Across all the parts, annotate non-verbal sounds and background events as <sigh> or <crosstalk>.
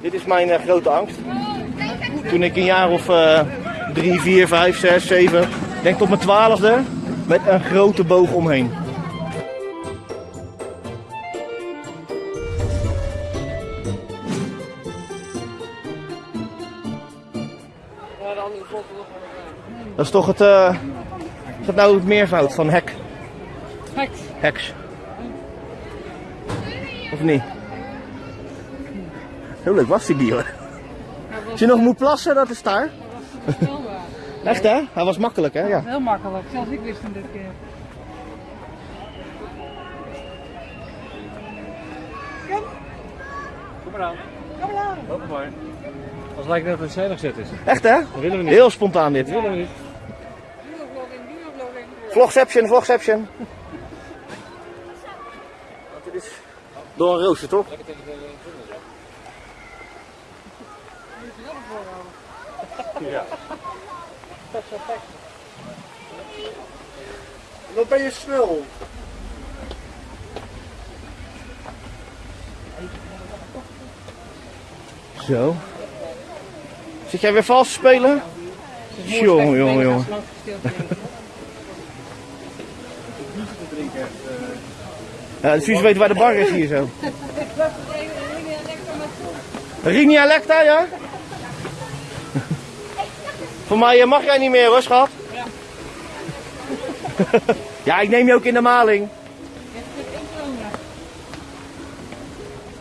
Dit is mijn eh, grote angst. Toen ik een jaar of eh, drie, vier, vijf, zes, zeven, denk tot mijn twaalfde, met een grote boog omheen. Dat is toch het, eh, is dat nou het meervoud van hek? Heks. Heks. Of niet? Heel leuk was die hoor. Als je nog moet plassen, dat is daar. Echt hè? Hij was makkelijk hè? Ja. Heel makkelijk. Zelfs ik wist hem dit keer. Kom maar aan. Kom maar. Als lijkt net dat het veilig zet is. Echt hè? Dat willen we niet. Heel spontaan dit. Dat willen we niet. Vlogception, vlogception. Want dit is door een rooster toch? Lekker tegen de ja. <laughs> Ja. Wat ben je snel? Zo. Zit jij weer vals te spelen? Jongen, jongen, jongen. Ja, de Suus weet waar de bar is hier zo. <laughs> Rini Alecta, ja? <laughs> Voor mij eh, mag jij niet meer hoor, schat. <laughs> Ja, ik neem je ook in de maling.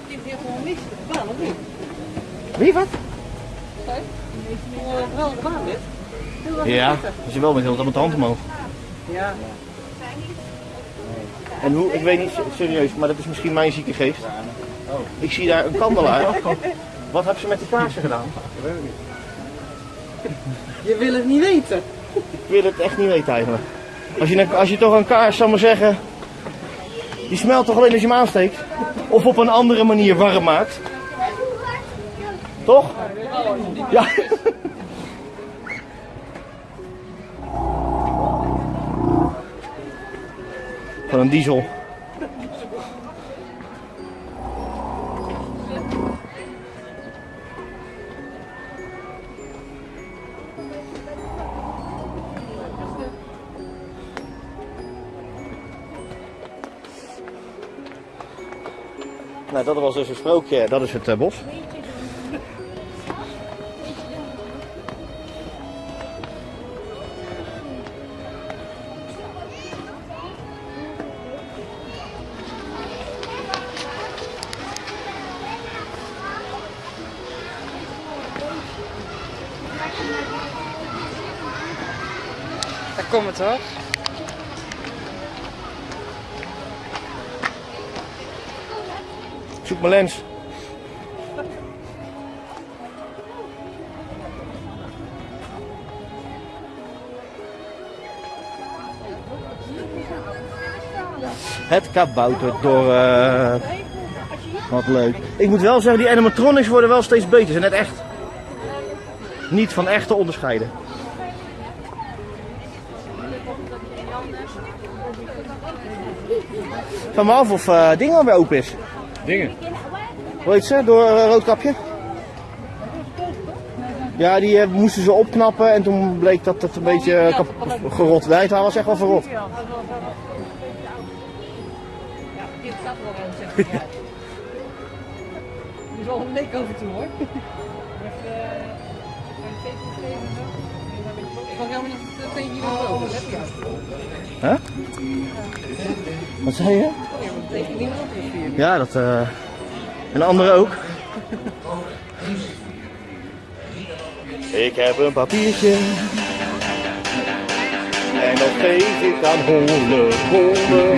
Ik heb niet? Wie, wat? Wel gedaan, dit. Ja, als je wel met heel met de hand omhoog. Ja. En hoe, ik weet niet serieus, maar dat is misschien mijn zieke geest. Ik zie daar een kandelaar. Wat hebben ze met die kaarsen gedaan? Je wil het niet weten. Ik wil het echt niet weten eigenlijk. Als je, als je toch een kaars, zal maar zeggen, die smelt toch alleen als je hem aansteekt? Of op een andere manier warm maakt? Toch? Ja. Van een diesel. Nou, dat was dus een sprookje, dat is het eh, bos. Het hoor. Zoek mijn lens. Het kabouterdorp. Wat leuk. Ik moet wel zeggen, die animatronics worden wel steeds beter. Ze zijn net echt. Niet van echte onderscheiden. Vraag me af of eh ding alweer open is. Dingen. Hoe heet ze? Door eh, Roodkapje? Ja, die eh, moesten ze opknappen en toen bleek dat het een beetje eh, gerot Het was echt wel verrot. Er is wel een leek over toe hoor. Eh. Ik kan helemaal niet eh, tegen iemand over. Huh? Wat zei je? Ja, dat. eh en de andere ook. Ik heb een papiertje. En dat geef ik aan Hollebolle.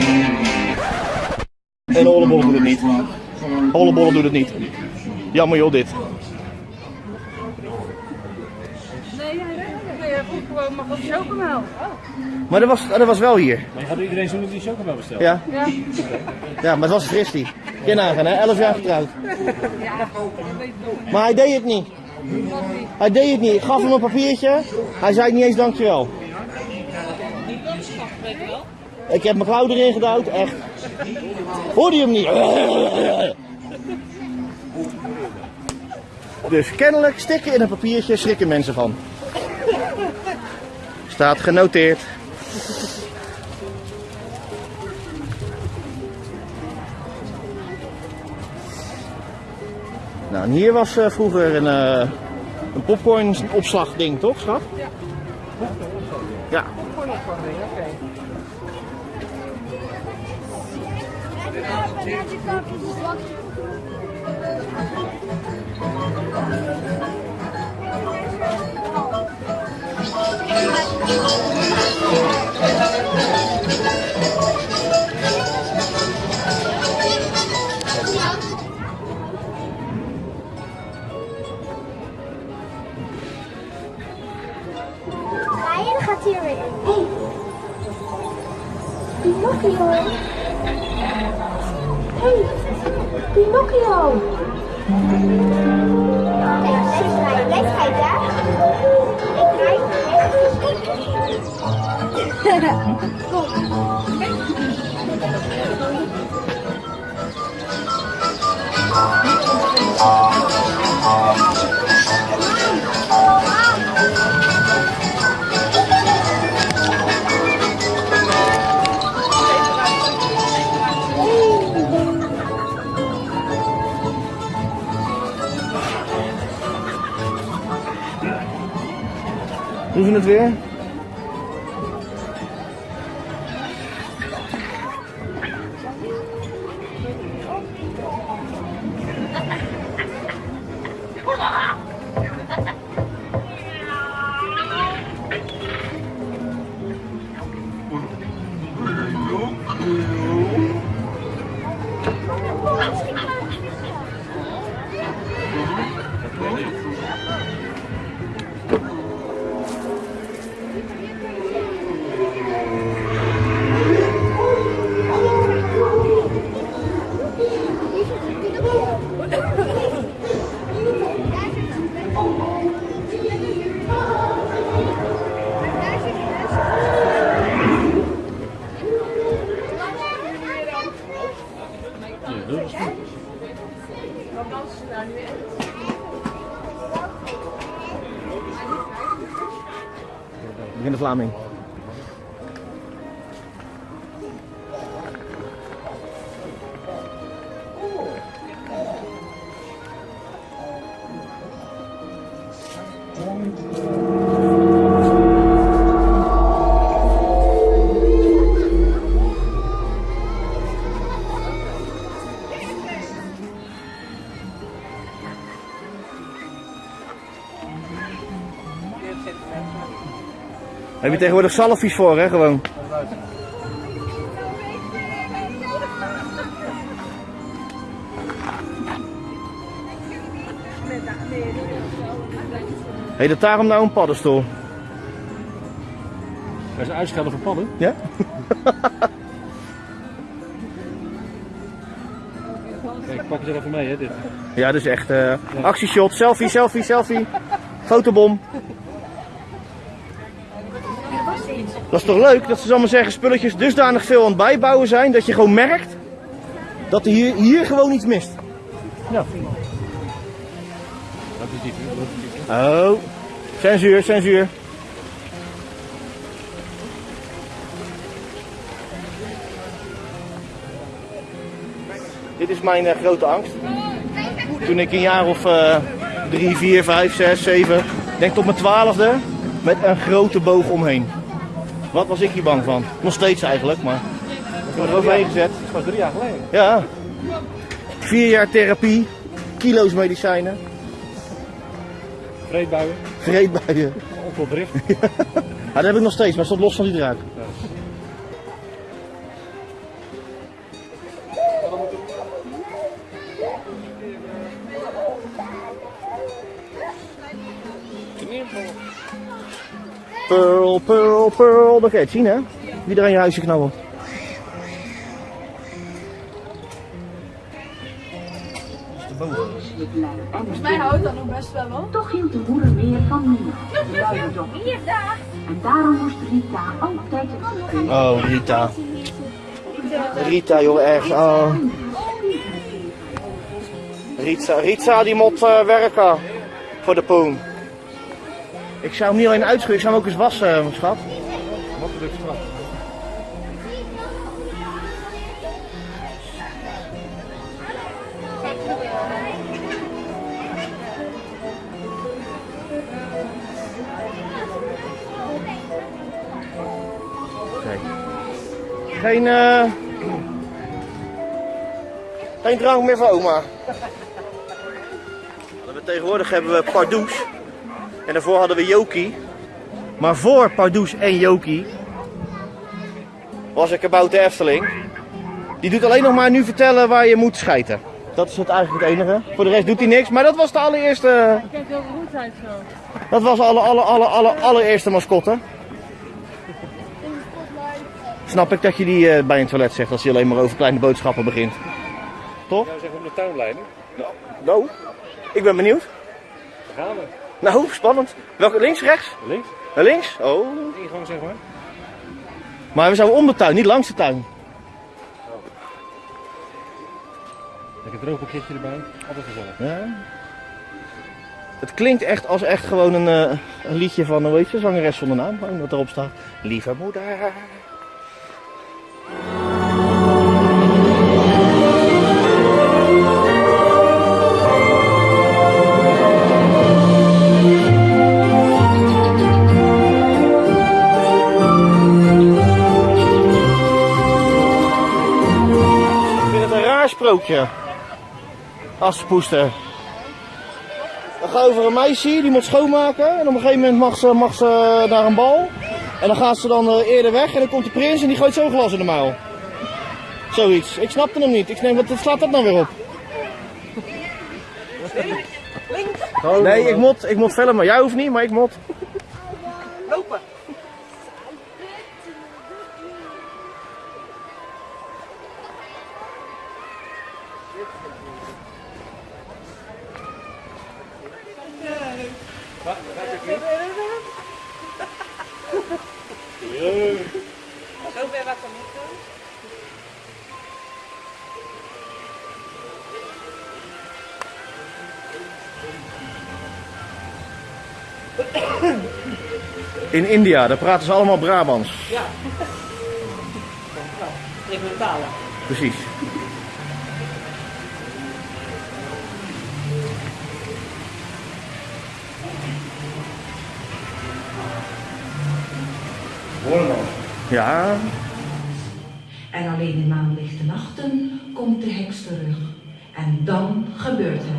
En Hollebolle doet het niet. Hollebolle doet het niet. Jammer joh, dit. Nee, nee, nee. Je vroeg gewoon, mag wat chocomel? Maar dat was, dat was wel hier. Maar je had iedereen zo'n die chocomel besteld. Ja, Ja. ja maar het was. Kun je nagaan, hè? 11 jaar getrouwd. Maar hij deed het niet. Hij deed het niet. Ik gaf hem een papiertje. Hij zei niet eens dankjewel. Ik heb mijn klauw erin gedouwd, echt. Hoorde je hem niet? Dus kennelijk stikken in een papiertje schrikken mensen van. Staat genoteerd. Nou, en hier was eh, vroeger een, eh een popcorn opslagding, toch, schat? Ja. Ja. Gewoon opvangen, oké. Ryan Thank you. Draai. Kom. Doen ze het weer? Heb je tegenwoordig salfies voor, hè? Gewoon. Heet het daarom nou een paddenstoel? Dat is uitschelden voor padden. Ja? Kijk, ik pak het er even mee, hè, dit. Ja, dus echt eh actieshot, selfie, selfie, selfie. Fotobom. Dat is toch leuk dat ze zal maar zeggen spulletjes dusdanig veel aan het bijbouwen zijn dat je gewoon merkt dat er hier, hier gewoon iets mist. Ja. Dat is. Oh, censuur, censuur. Dit is mijn eh, grote angst. Toen ik een jaar of eh, drie, vier, vijf, zes, zeven, denk tot mijn twaalfde, met een grote boog omheen. Wat was ik hier bang van? Nog steeds eigenlijk, maar ik heb er overheen gezet. Dat was drie jaar geleden. Ja. Vier jaar therapie, kilo's medicijnen, Vreedbuien, vreedbuien. onveldrift. Ja, dat heb ik nog steeds, maar het stond los van die draak. Pearl, pearl. Dat kan je het zien, hè? Wie er aan je huisje knabbelt. Volgens mij houdt dat nog best wel hoor. Toch hield de moeder meer van. Hier, daar. En daarom moest Rita altijd het spelen. Oh, Rita. Rita, joh, echt. Oh. Rita, Rita die moet eh, werken. Voor de poen. Ik zou hem niet alleen uitschudden, ik zou hem ook eens wassen, eh, schat. Makkelijk. Kijk. Geen, eh geen drank meer voor oma. Tegenwoordig hebben we Pardoes. En daarvoor hadden we Jokie. Maar voor Pardoes en Jokie was ik about de Efteling. Die doet alleen nog maar nu vertellen waar je moet schijten. Dat is het eigenlijk het enige. Voor de rest doet hij niks. Maar dat was de allereerste. Kijk, heel goed uit zo. Dat was alle, alle, alle, alle, allereerste mascotte. Snap ik dat je die eh, bij een toilet zegt als je alleen maar over kleine boodschappen begint. Toch? Nou zeggen om de tuinleiding. Nou, ik ben benieuwd. Daar gaan we. Nou, spannend. Welke links, rechts? Links. Naar links? Oh. Ingang zeg maar. Maar we zouden om de tuin, niet langs de tuin. Lekker droog pakketje erbij. Altijd gezellig. Ja. Het klinkt echt als echt gewoon een, eh, een liedje van, hoe weet je, zangeres zonder naam, wat erop staat. Lieve moeder. Aspoester. Dan gaat over een meisje, die moet schoonmaken. En op een gegeven moment mag ze, mag ze naar een bal. En dan gaat ze dan eh, eerder weg. En dan komt de prins en die gooit zo'n glas in de muil. Zoiets. Ik snapte hem niet. Ik denk, wat slaat dat nou weer op? Nee, ik moet, ik moet filmen. Jij hoeft niet, maar ik moet. Zo ver wat er niet doen. In India, daar praten ze allemaal Brabants. Ja. <laughs> Regionale. Precies. Ja, En alleen in maanlichte nachten komt de heks terug. En dan gebeurt het.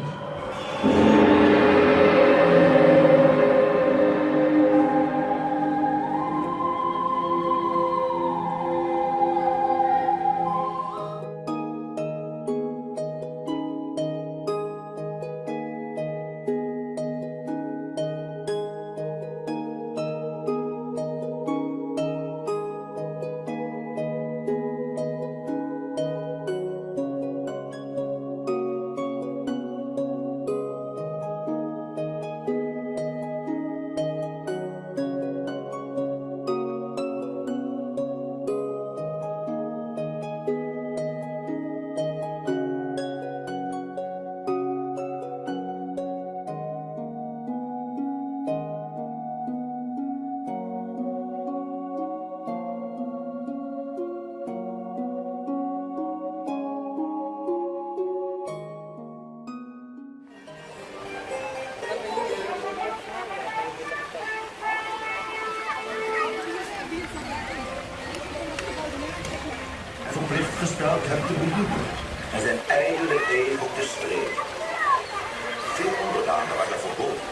Veel onderdanen waren verboden.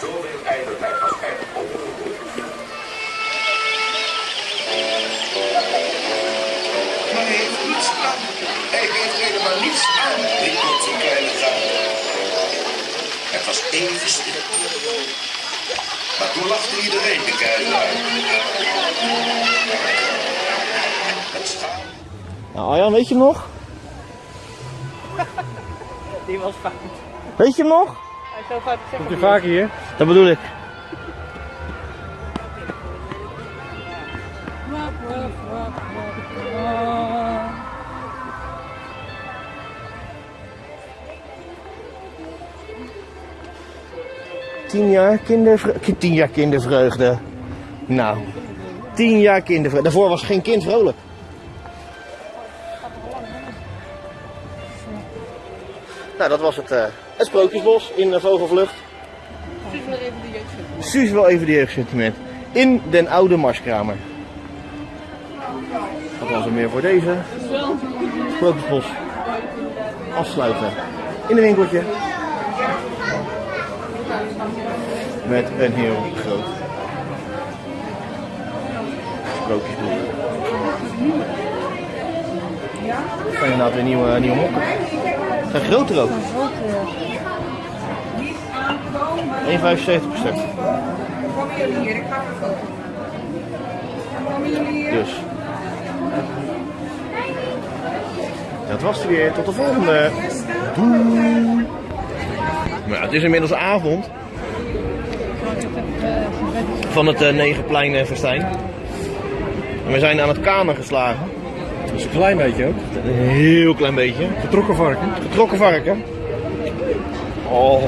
Zoveel ijdelheid was echt overgeboden. Maar hij heeft niets aan. Hij heeft helemaal niets aan, die komt zijn kleine gaten. Het was even stil. Maar toen lachte iedereen de kuil uit. Het schaam. nou Arjan, weet je hem nog? <laughs> Die was fout. Weet je hem nog? Zo fout gezegd. Komt u vaker hier? Dat bedoel ik. Tien jaar kindervreugde. Tien jaar kindervreugde. Nou, tien jaar kindervreugde. Daarvoor was geen kind vrolijk. Nou, dat was het, eh, het Sprookjesbos in de Vogelvlucht. Precies nog even de jeugd. Suus wel even die jeugdsentiment. In den oude Marskramer. Dat was er meer voor deze. Sprookjesbos. Afsluiten. In een winkeltje. Met een heel groot sprookjesboek. Kan je inderdaad weer nieuwe, nieuwe mokken. Groter ook. 1,75 per stuk. Dus. Dat was het weer. Tot de volgende. Doei. Maar het is inmiddels avond. Van het uh, Negenplein uh, Festijn. En we zijn aan het kamer geslagen. Dat is een klein beetje ook. Een heel klein beetje. Getrokken varken. Getrokken varken. Oh,